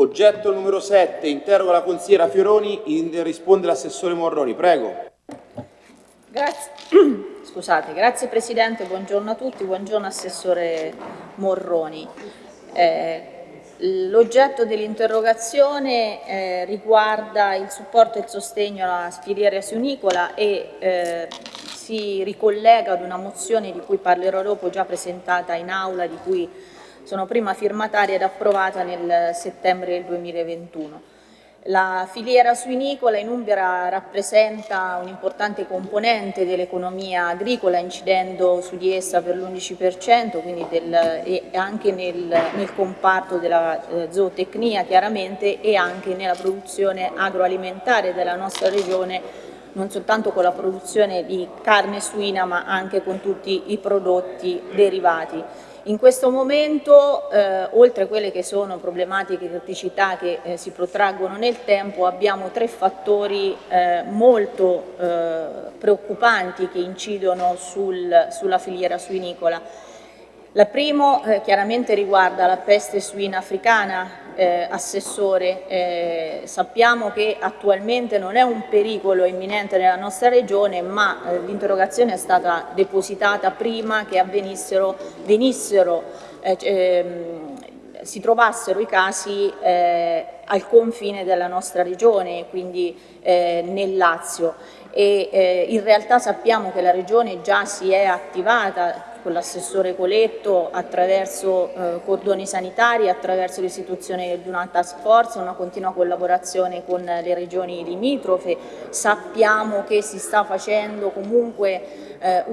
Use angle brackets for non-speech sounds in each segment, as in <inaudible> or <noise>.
Oggetto numero 7, interroga la consigliera Fioroni, risponde l'assessore Morroni. Prego. Grazie. <clears throat> Scusate, grazie Presidente, buongiorno a tutti, buongiorno Assessore Morroni. Eh, L'oggetto dell'interrogazione eh, riguarda il supporto e il sostegno alla filiera suinicola e eh, si ricollega ad una mozione di cui parlerò dopo, già presentata in aula, di cui sono prima firmataria ed approvata nel settembre del 2021. La filiera suinicola in Umbria rappresenta un'importante componente dell'economia agricola incidendo su di essa per l'11% quindi del, e anche nel, nel comparto della eh, zootecnia chiaramente e anche nella produzione agroalimentare della nostra regione non soltanto con la produzione di carne suina ma anche con tutti i prodotti derivati. In questo momento, eh, oltre a quelle che sono problematiche e criticità che eh, si protraggono nel tempo, abbiamo tre fattori eh, molto eh, preoccupanti che incidono sul, sulla filiera suinicola. La prima eh, chiaramente riguarda la peste suina africana, eh, Assessore, eh, sappiamo che attualmente non è un pericolo imminente nella nostra regione ma eh, l'interrogazione è stata depositata prima che avvenissero, venissero, eh, ehm, si trovassero i casi eh, al confine della nostra regione, quindi eh, nel Lazio. E in realtà sappiamo che la regione già si è attivata con l'assessore Coletto attraverso eh, cordoni sanitari, attraverso l'istituzione di una task force, una continua collaborazione con le regioni limitrofe. Sappiamo che si sta facendo comunque eh,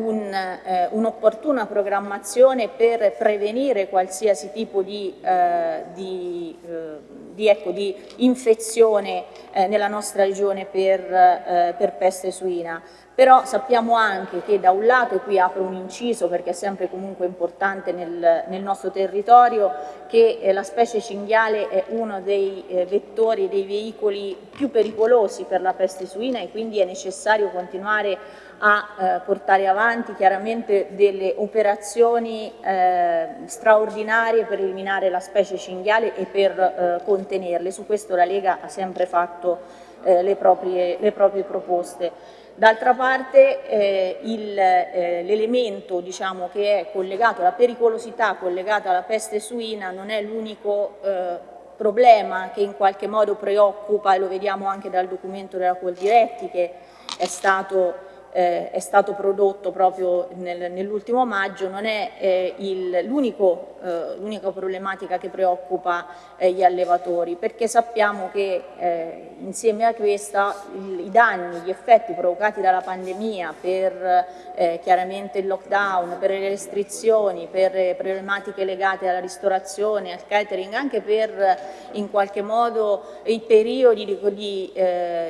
un'opportuna un, eh, programmazione per prevenire qualsiasi tipo di, eh, di, eh, di, ecco, di infezione eh, nella nostra regione per, per peste suina però sappiamo anche che da un lato, e qui apro un inciso perché è sempre comunque importante nel, nel nostro territorio, che eh, la specie cinghiale è uno dei eh, vettori, dei veicoli più pericolosi per la peste suina e quindi è necessario continuare a eh, portare avanti chiaramente delle operazioni eh, straordinarie per eliminare la specie cinghiale e per eh, contenerle. Su questo la Lega ha sempre fatto le proprie, le proprie proposte. D'altra parte eh, eh, l'elemento diciamo, che è collegato alla pericolosità collegata alla peste suina non è l'unico eh, problema che in qualche modo preoccupa e lo vediamo anche dal documento della Coldiretti che è stato eh, è stato prodotto proprio nel, nell'ultimo maggio, non è eh, l'unica eh, problematica che preoccupa eh, gli allevatori, perché sappiamo che eh, insieme a questa il, i danni, gli effetti provocati dalla pandemia per eh, chiaramente il lockdown, per le restrizioni, per problematiche legate alla ristorazione, al catering, anche per in qualche modo i periodi di, di,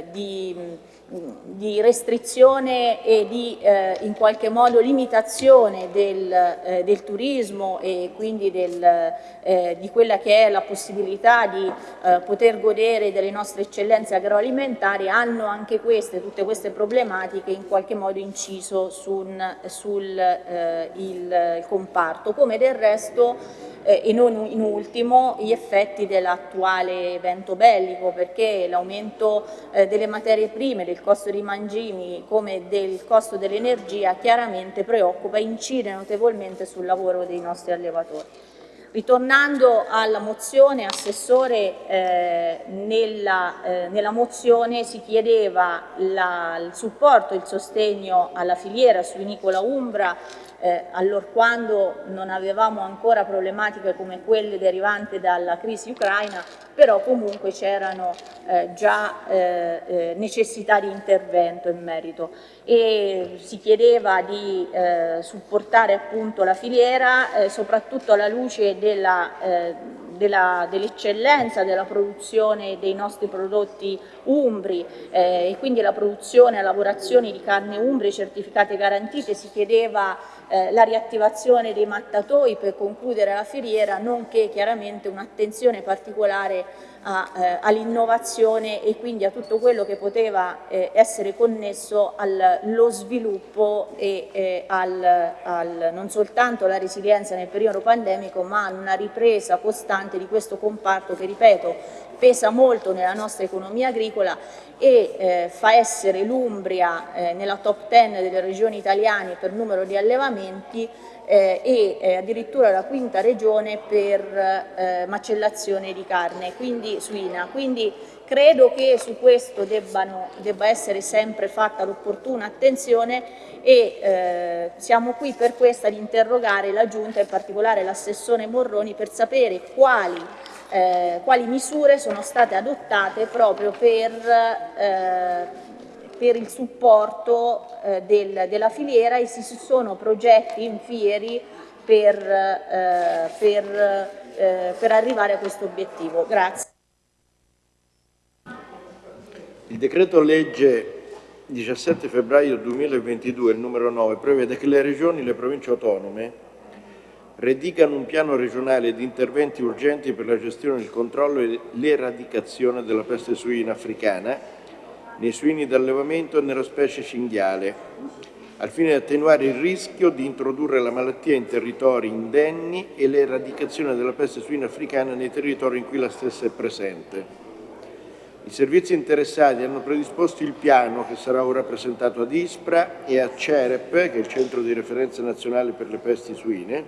di di restrizione e di eh, in qualche modo limitazione del, eh, del turismo e quindi del, eh, di quella che è la possibilità di eh, poter godere delle nostre eccellenze agroalimentari hanno anche queste, tutte queste problematiche in qualche modo inciso sul, sul eh, il, comparto, come del resto eh, e non in ultimo gli effetti dell'attuale evento bellico perché l'aumento delle materie prime, del costo dei mangimi come del costo dell'energia chiaramente preoccupa e incide notevolmente sul lavoro dei nostri allevatori. Ritornando alla mozione, Assessore, eh, nella, eh, nella, mozione si chiedeva la, il supporto il sostegno alla filiera suinicola Umbra eh, allorquando non avevamo ancora problematiche come quelle derivanti dalla crisi ucraina, però comunque c'erano eh, già eh, eh necessità di intervento in merito. E si chiedeva di eh, supportare appunto la filiera eh, soprattutto alla luce della dell'eccellenza dell della produzione dei nostri prodotti umbri eh, e quindi la produzione e lavorazione di carne umbri certificate garantite, si chiedeva eh, la riattivazione dei mattatoi per concludere la filiera, nonché chiaramente un'attenzione particolare eh, all'innovazione e quindi a tutto quello che poteva eh, essere connesso allo sviluppo e eh, al, al, non soltanto alla resilienza nel periodo pandemico ma una ripresa costante di questo comparto che ripeto pesa molto nella nostra economia agricola e eh, fa essere l'Umbria eh, nella top 10 delle regioni italiane per numero di allevamenti eh, e eh, addirittura la quinta regione per eh, macellazione di carne quindi, suina. Quindi credo che su questo debbano, debba essere sempre fatta l'opportuna attenzione e eh, siamo qui per questo ad interrogare la Giunta, in particolare l'assessore Morroni, per sapere quali, eh, quali misure sono state adottate proprio per eh, per il supporto eh, del, della filiera e se ci sono progetti in fieri per, eh, per, eh, per arrivare a questo obiettivo. Grazie. Il decreto legge 17 febbraio 2022, il numero 9, prevede che le regioni e le province autonome redicano un piano regionale di interventi urgenti per la gestione, il controllo e l'eradicazione della peste suina africana nei suini d'allevamento e nella specie cinghiale, al fine di attenuare il rischio di introdurre la malattia in territori indenni e l'eradicazione della peste suina africana nei territori in cui la stessa è presente. I servizi interessati hanno predisposto il piano che sarà ora presentato ad ISPRA e a CEREP, che è il Centro di Referenza Nazionale per le Pesti Suine,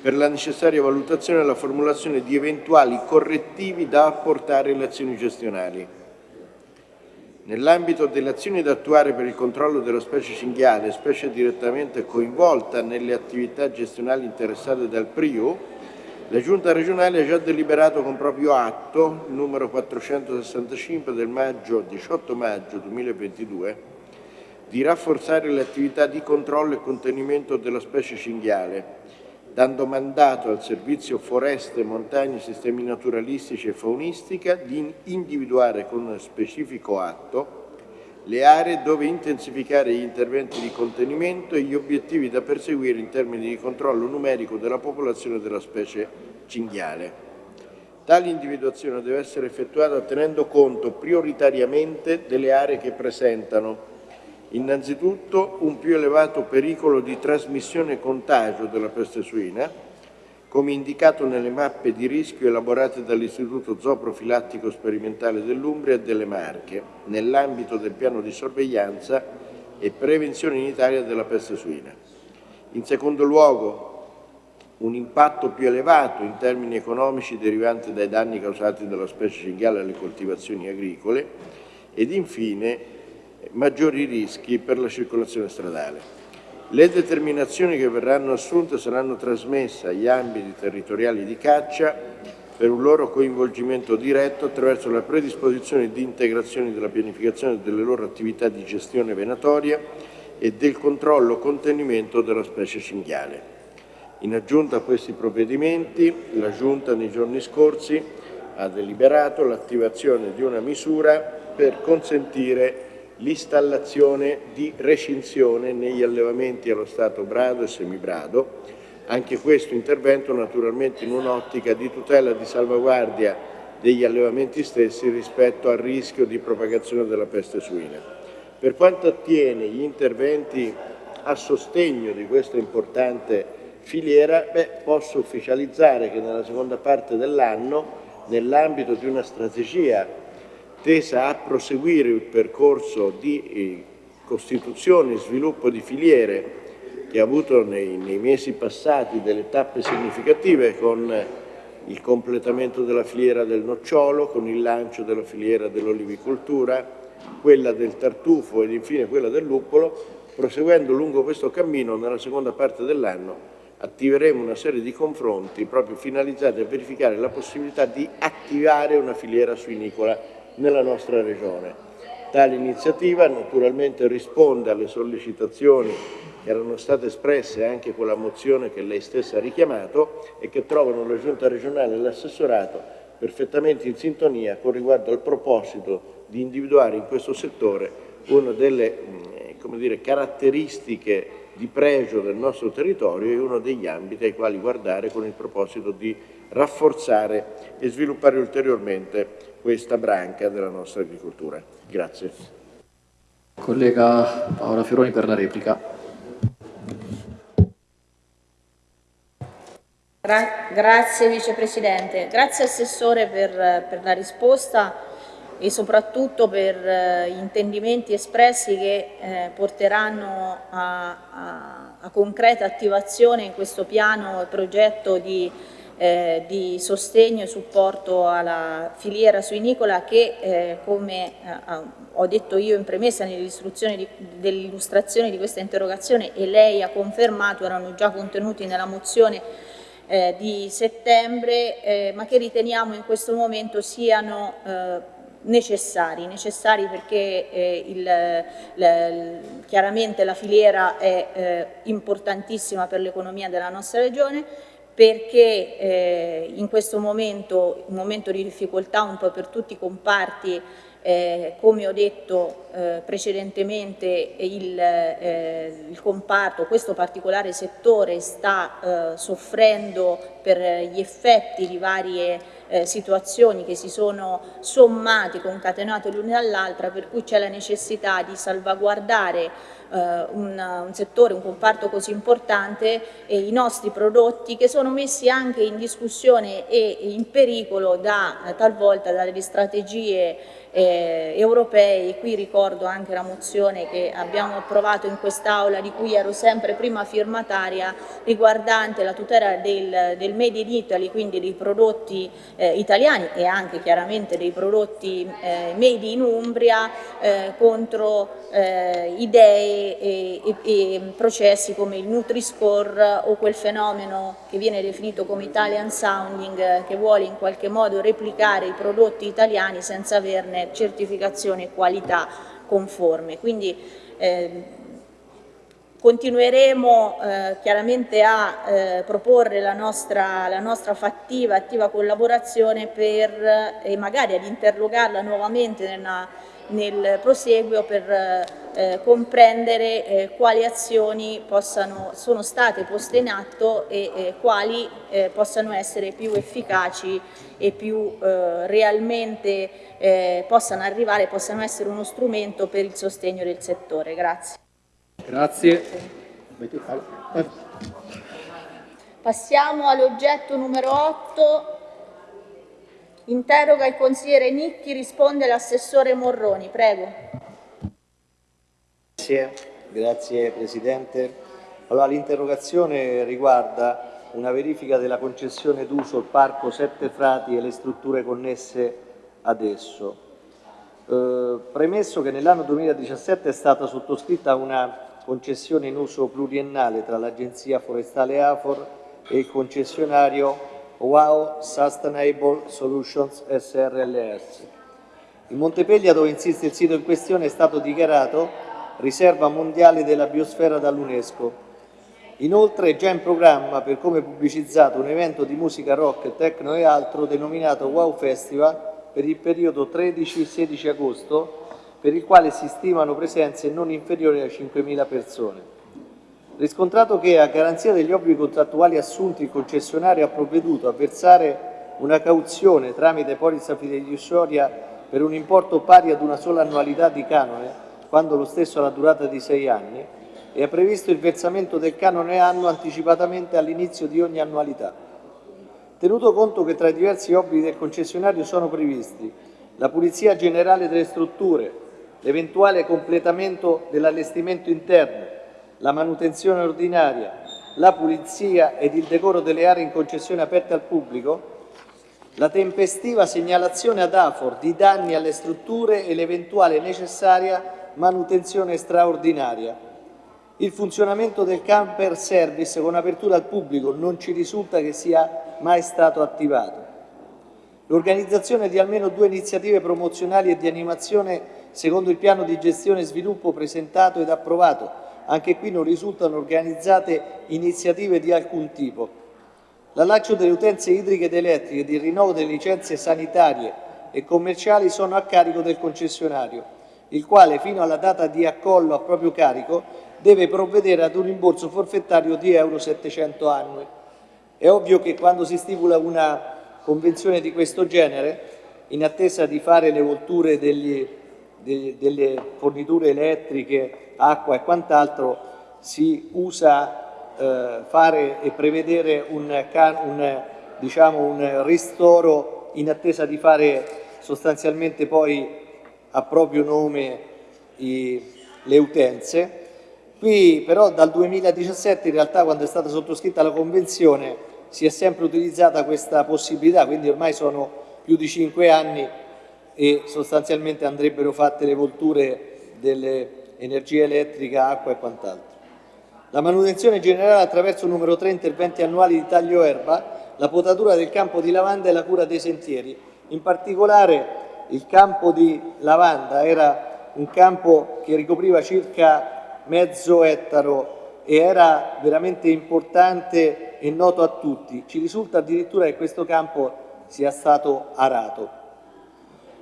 per la necessaria valutazione e la formulazione di eventuali correttivi da apportare alle azioni gestionali. Nell'ambito delle azioni da attuare per il controllo della specie cinghiale, specie direttamente coinvolta nelle attività gestionali interessate dal PRIU, la Giunta regionale ha già deliberato con proprio atto, numero 465 del maggio, 18 maggio 2022, di rafforzare le attività di controllo e contenimento della specie cinghiale, dando mandato al Servizio Foreste, Montagne, Sistemi Naturalistici e Faunistica di individuare con specifico atto le aree dove intensificare gli interventi di contenimento e gli obiettivi da perseguire in termini di controllo numerico della popolazione della specie cinghiale. Tale individuazione deve essere effettuata tenendo conto prioritariamente delle aree che presentano Innanzitutto un più elevato pericolo di trasmissione e contagio della peste suina, come indicato nelle mappe di rischio elaborate dall'Istituto Zooprofilattico Sperimentale dell'Umbria e delle Marche, nell'ambito del piano di sorveglianza e prevenzione in Italia della peste suina. In secondo luogo, un impatto più elevato in termini economici derivante dai danni causati dalla specie cinghiale alle coltivazioni agricole ed infine maggiori rischi per la circolazione stradale. Le determinazioni che verranno assunte saranno trasmesse agli ambiti territoriali di caccia per un loro coinvolgimento diretto attraverso la predisposizione di integrazioni della pianificazione delle loro attività di gestione venatoria e del controllo contenimento della specie cinghiale. In aggiunta a questi provvedimenti, la Giunta nei giorni scorsi ha deliberato l'attivazione di una misura per consentire l'installazione di recinzione negli allevamenti allo stato brado e semibrado, anche questo intervento naturalmente in un'ottica di tutela e di salvaguardia degli allevamenti stessi rispetto al rischio di propagazione della peste suina. Per quanto attiene gli interventi a sostegno di questa importante filiera, beh, posso ufficializzare che nella seconda parte dell'anno, nell'ambito di una strategia tesa a proseguire il percorso di eh, costituzione e sviluppo di filiere che ha avuto nei, nei mesi passati delle tappe significative con il completamento della filiera del nocciolo, con il lancio della filiera dell'olivicoltura, quella del tartufo ed infine quella del luppolo, proseguendo lungo questo cammino nella seconda parte dell'anno attiveremo una serie di confronti proprio finalizzati a verificare la possibilità di attivare una filiera suinicola nella nostra regione. Tale iniziativa naturalmente risponde alle sollecitazioni che erano state espresse anche con la mozione che lei stessa ha richiamato e che trovano la Giunta regionale e l'assessorato perfettamente in sintonia con riguardo al proposito di individuare in questo settore una delle mm, dire, caratteristiche di pregio del nostro territorio e uno degli ambiti ai quali guardare con il proposito di rafforzare e sviluppare ulteriormente questa branca della nostra agricoltura. Grazie. Collega Paola Fioroni per la replica. Gra grazie Vicepresidente, grazie Assessore per, per, la risposta e soprattutto per gli intendimenti espressi che eh, porteranno a, a, a, concreta attivazione in questo piano e progetto di, eh, di, sostegno e supporto alla filiera suinicola che eh, come eh, ho detto io in premessa nell'illustrazione di questa interrogazione e lei ha confermato erano già contenuti nella mozione eh, di settembre, eh, ma che riteniamo in questo momento siano eh, necessari, necessari perché eh, il, la, chiaramente la filiera è eh, importantissima per l'economia della nostra regione, perché eh, in questo momento, un momento di difficoltà un po' per tutti i comparti eh, come ho detto eh, precedentemente il, eh, il, comparto, questo particolare settore sta eh, soffrendo per gli effetti di varie eh, situazioni che si sono sommate, concatenate l'una all'altra, per cui c'è la necessità di salvaguardare eh, un, un, settore, un comparto così importante e i nostri prodotti che sono messi anche in discussione e in pericolo da, talvolta dalle strategie eh, europei, qui ricordo anche la mozione che abbiamo approvato in quest'Aula di cui ero sempre prima firmataria riguardante la tutela del, del Made in Italy, quindi dei prodotti eh, italiani e anche chiaramente dei prodotti eh, made in Umbria eh, contro eh, idee e, e, e, processi come il Nutri-Score o quel fenomeno che viene definito come Italian Sounding che vuole in qualche modo replicare i prodotti italiani senza averne certificazione qualità conforme. Quindi eh, continueremo eh, chiaramente a eh, proporre la nostra, la nostra, fattiva, attiva collaborazione per, e eh, magari ad interrogarla nuovamente nella, nel proseguio per eh, comprendere eh, quali azioni possano, sono state poste in atto e eh, quali eh, possano essere più efficaci e più eh, realmente eh, possano arrivare, possano essere uno strumento per il sostegno del settore. Grazie. Grazie. Passiamo all'oggetto numero 8 Interroga il consigliere Nicchi, risponde l'assessore Morroni. Prego. Grazie, grazie Presidente. Allora, l'interrogazione riguarda una verifica della concessione d'uso al Parco Sette Frati e le strutture connesse ad esso. Eh, premesso che nell'anno 2017 è stata sottoscritta una concessione in uso pluriennale tra l'Agenzia Forestale AFOR e il concessionario WOW Sustainable Solutions SRLS. Il Montepeglia, dove insiste il sito in questione, è stato dichiarato riserva mondiale della biosfera dall'UNESCO. Inoltre è già in programma, per come pubblicizzato, un evento di musica rock, techno e altro denominato Wow Festival per il periodo 13-16 agosto, per il quale si stimano presenze non inferiori a 5.000 persone. Riscontrato che, a garanzia degli obblighi contrattuali assunti, il concessionario ha provveduto a versare una cauzione tramite polizza fiduciaria per un importo pari ad una sola annualità di canone, quando lo stesso ha la durata di sei anni, e ha previsto il versamento del canone anno anticipatamente all'inizio di ogni annualità. Tenuto conto che tra i diversi obblighi del concessionario sono previsti la pulizia generale delle strutture, l'eventuale completamento dell'allestimento interno, la manutenzione ordinaria, la pulizia ed il decoro delle aree in concessione aperte al pubblico, la tempestiva segnalazione ad AFOR di danni alle strutture e l'eventuale necessaria manutenzione straordinaria. Il funzionamento del camper service con apertura al pubblico non ci risulta che sia mai stato attivato. L'organizzazione di almeno due iniziative promozionali e di animazione secondo il piano di gestione e sviluppo presentato ed approvato anche qui non risultano organizzate iniziative di alcun tipo. L'allaccio delle utenze idriche ed elettriche ed il rinnovo delle licenze sanitarie e commerciali sono a carico del concessionario, il quale fino alla data di accollo a proprio carico deve provvedere ad un rimborso forfettario di euro 700 annui. È ovvio che quando si stipula una convenzione di questo genere, in attesa di fare le volture degli, de, delle forniture elettriche, acqua e quant'altro, si usa eh, fare e prevedere un, un, diciamo, un ristoro in attesa di fare sostanzialmente poi a proprio nome i, le utenze. Qui però dal 2017 in realtà quando è stata sottoscritta la convenzione si è sempre utilizzata questa possibilità, quindi ormai sono più di cinque anni e sostanzialmente andrebbero fatte le volture dell'energia elettrica, acqua e quant'altro. La manutenzione generale attraverso numero 3 interventi annuali di taglio erba, la potatura del campo di lavanda e la cura dei sentieri. In particolare il campo di lavanda era un campo che ricopriva circa mezzo ettaro e era veramente importante e noto a tutti. Ci risulta addirittura che questo campo sia stato arato.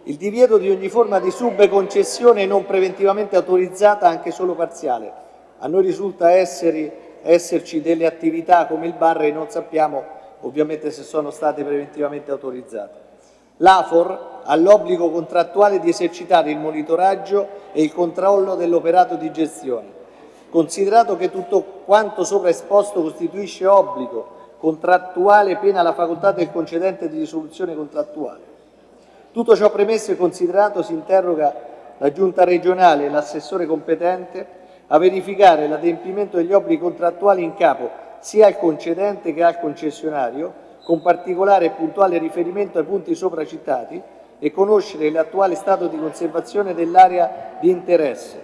Il divieto di ogni forma di subconcessione non preventivamente autorizzata, anche solo parziale. A noi risulta essere, esserci delle attività come il bar e non sappiamo ovviamente se sono state preventivamente autorizzate. L'AFOR ha l'obbligo contrattuale di esercitare il monitoraggio e il controllo dell'operato di gestione Considerato che tutto quanto sopra esposto costituisce obbligo contrattuale pena la facoltà del concedente di risoluzione contrattuale. Tutto ciò premesso e considerato si interroga la Giunta regionale e l'assessore competente a verificare l'adempimento degli obblighi contrattuali in capo sia al concedente che al concessionario, con particolare e puntuale riferimento ai punti sopra citati, e conoscere l'attuale stato di conservazione dell'area di interesse,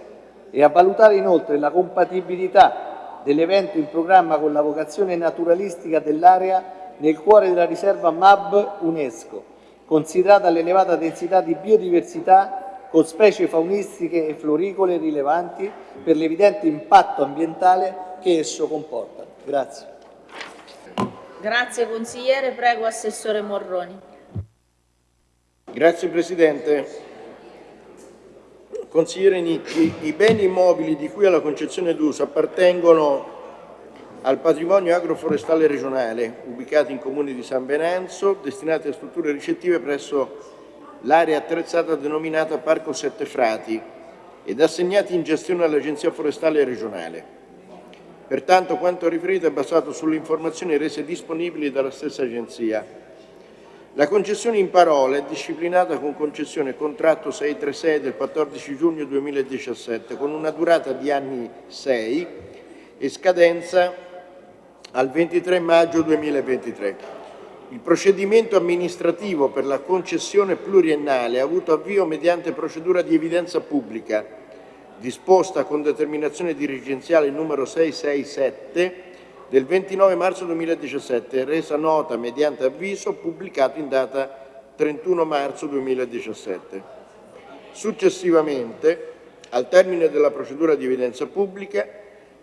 e a valutare inoltre la compatibilità dell'evento in programma con la vocazione naturalistica dell'area nel cuore della riserva MAB UNESCO, considerata l'elevata densità di biodiversità con specie faunistiche e floricole rilevanti per l'evidente impatto ambientale che esso comporta. Grazie. Grazie consigliere, prego Assessore Morroni. Grazie Presidente. Consigliere Nicchi, i beni immobili di cui alla concezione d'uso appartengono al patrimonio agroforestale regionale, ubicati in comune di San Venanzo, destinati a strutture ricettive presso l'area attrezzata denominata Parco Sette Frati ed assegnati in gestione all'Agenzia Forestale Regionale. Pertanto quanto riferito è basato sulle informazioni rese disponibili dalla stessa Agenzia la concessione in parola è disciplinata con concessione contratto 636 del 14 giugno 2017 con una durata di anni 6 e scadenza al 23 maggio 2023. Il procedimento amministrativo per la concessione pluriennale ha avuto avvio mediante procedura di evidenza pubblica disposta con determinazione dirigenziale numero 667 del 29 marzo 2017, resa nota mediante avviso pubblicato in data 31 marzo 2017. Successivamente, al termine della procedura di evidenza pubblica,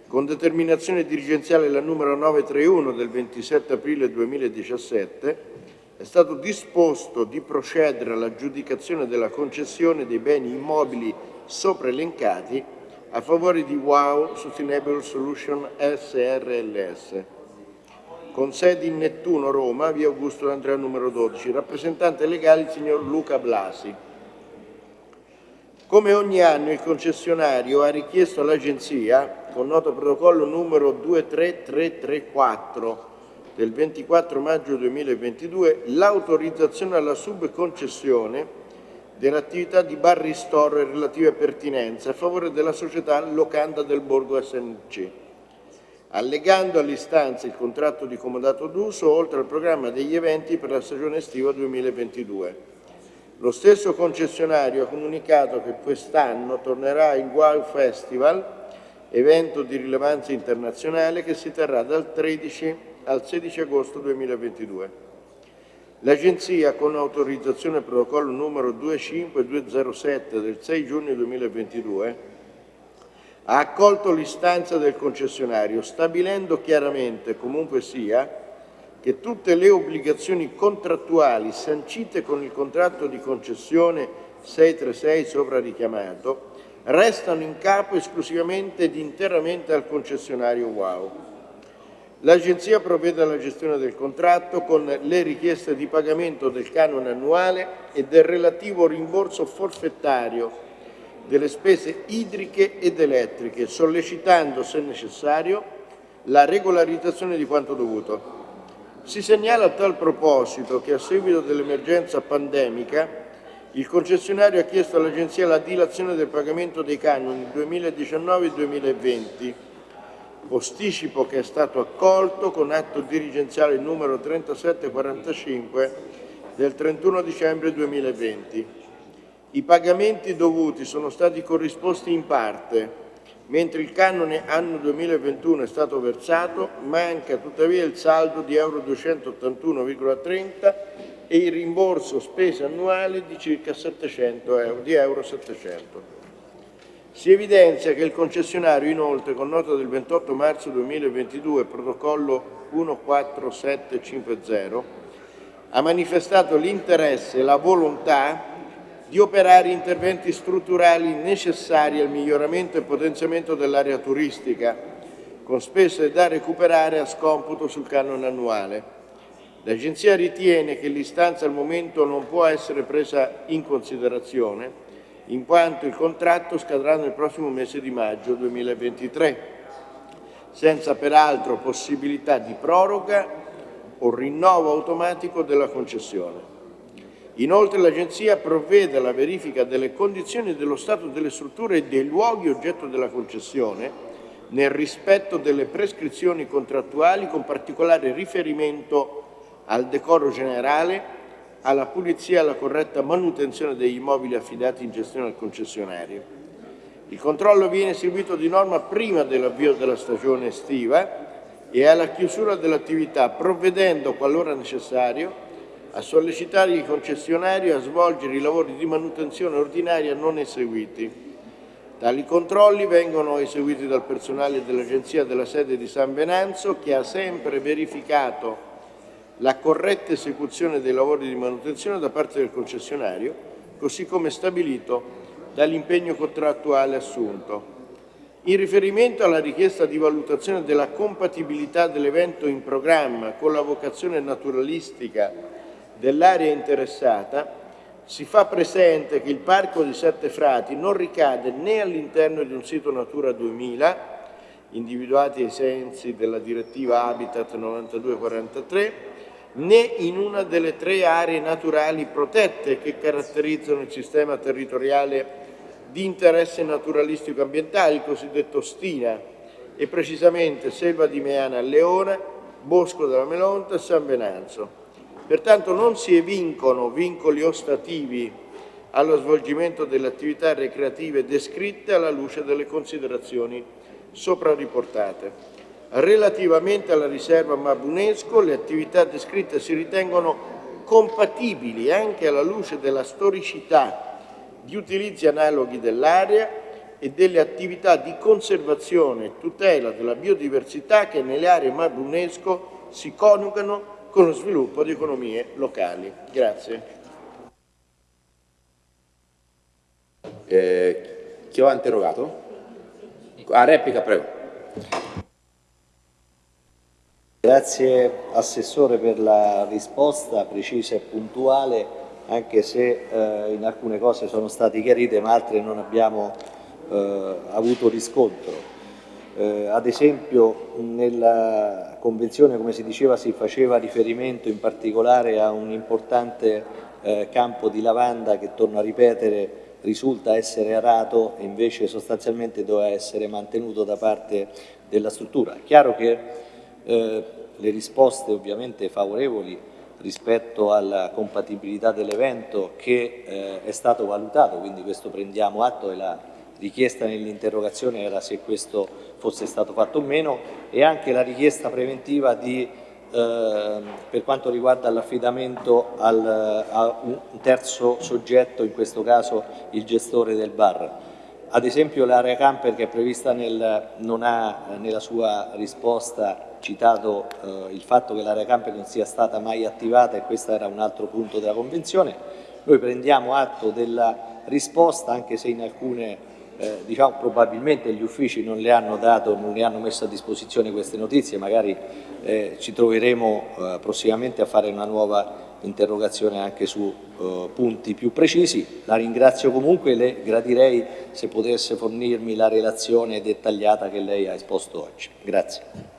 con determinazione dirigenziale la numero 931 del 27 aprile 2017, è stato disposto di procedere all'aggiudicazione della concessione dei beni immobili sopra elencati a favore di WOW Sustainable Solution SRLS, con sedi in Nettuno, Roma, via Augusto D'Andrea numero 12, rappresentante legale il signor Luca Blasi. Come ogni anno il concessionario ha richiesto all'Agenzia, con noto protocollo numero 23334 del 24 maggio 2022, l'autorizzazione alla subconcessione dell'attività di bar ristoro e relative pertinenze a favore della società Locanda del Borgo SNC, allegando all'istanza il contratto di comodato d'uso oltre al programma degli eventi per la stagione estiva 2022. Lo stesso concessionario ha comunicato che quest'anno tornerà il Wow Festival, evento di rilevanza internazionale che si terrà dal 13 al 16 agosto 2022. L'Agenzia, con autorizzazione protocollo numero 25207 del 6 giugno 2022, ha accolto l'istanza del concessionario, stabilendo chiaramente, comunque sia, che tutte le obbligazioni contrattuali sancite con il contratto di concessione 636 sopra richiamato restano in capo esclusivamente ed interamente al concessionario WOW. L'Agenzia provvede alla gestione del contratto con le richieste di pagamento del canone annuale e del relativo rimborso forfettario delle spese idriche ed elettriche, sollecitando, se necessario, la regolarizzazione di quanto dovuto. Si segnala a tal proposito che a seguito dell'emergenza pandemica il concessionario ha chiesto all'Agenzia la dilazione del pagamento dei canoni 2019-2020, posticipo che è stato accolto con atto dirigenziale numero 3745 del 31 dicembre 2020. I pagamenti dovuti sono stati corrisposti in parte, mentre il canone anno 2021 è stato versato, manca tuttavia il saldo di euro 281,30 e il rimborso spese annuali di circa 700 euro, di euro 700. Si evidenzia che il concessionario inoltre con nota del 28 marzo 2022, protocollo 14750, ha manifestato l'interesse e la volontà di operare interventi strutturali necessari al miglioramento e potenziamento dell'area turistica, con spese da recuperare a scomputo sul canone annuale. L'Agenzia ritiene che l'istanza al momento non può essere presa in considerazione, in quanto il contratto scadrà nel prossimo mese di maggio 2023, senza peraltro possibilità di proroga o rinnovo automatico della concessione. Inoltre l'Agenzia provvede alla verifica delle condizioni dello stato delle strutture e dei luoghi oggetto della concessione nel rispetto delle prescrizioni contrattuali con particolare riferimento al decoro generale, alla pulizia e alla corretta manutenzione degli immobili affidati in gestione al concessionario. Il controllo viene eseguito di norma prima dell'avvio della stagione estiva e alla chiusura dell'attività, provvedendo, qualora necessario, a sollecitare il concessionario a svolgere i lavori di manutenzione ordinaria non eseguiti. Tali controlli vengono eseguiti dal personale dell'Agenzia della sede di San Venanzo che ha sempre verificato la corretta esecuzione dei lavori di manutenzione da parte del concessionario, così come stabilito dall'impegno contrattuale assunto. In riferimento alla richiesta di valutazione della compatibilità dell'evento in programma con la vocazione naturalistica dell'area interessata, si fa presente che il Parco di Sette Frati non ricade né all'interno di un sito Natura 2000, individuati ai sensi della direttiva Habitat 9243, né in una delle tre aree naturali protette che caratterizzano il sistema territoriale di interesse naturalistico ambientale, il cosiddetto STINA, e precisamente Selva di Meana a Leona, Bosco della Melonta e San Venanzo. Pertanto non si evincono vincoli ostativi allo svolgimento delle attività recreative descritte alla luce delle considerazioni sopra riportate. Relativamente alla riserva Mabunesco, le attività descritte si ritengono compatibili anche alla luce della storicità di utilizzi analoghi dell'area e delle attività di conservazione e tutela della biodiversità che nelle aree Mabunesco si coniugano con lo sviluppo di economie locali. Grazie. Eh, chi ho interrogato? A replica, prego. Grazie Assessore per la risposta precisa e puntuale, anche se eh, in alcune cose sono state chiarite ma altre non abbiamo eh, avuto riscontro. Eh, ad esempio nella convenzione, come si diceva, si faceva riferimento in particolare a un importante eh, campo di lavanda che, torno a ripetere, risulta essere arato e invece sostanzialmente doveva essere mantenuto da parte della struttura. È chiaro che eh, le risposte ovviamente favorevoli rispetto alla compatibilità dell'evento che eh, è stato valutato, quindi questo prendiamo atto e la richiesta nell'interrogazione era se questo fosse stato fatto o meno e anche la richiesta preventiva di, eh, per quanto riguarda l'affidamento a un terzo soggetto, in questo caso il gestore del bar. Ad esempio l'area camper che è prevista nel, non ha nella sua risposta citato eh, il fatto che l'area camper non sia stata mai attivata e questo era un altro punto della Convenzione. Noi prendiamo atto della risposta anche se in alcune eh, diciamo, probabilmente gli uffici non le hanno dato, non le hanno messo a disposizione queste notizie, magari eh, ci troveremo eh, prossimamente a fare una nuova interrogazione anche su eh, punti più precisi. La ringrazio comunque e le gradirei se potesse fornirmi la relazione dettagliata che lei ha esposto oggi. Grazie.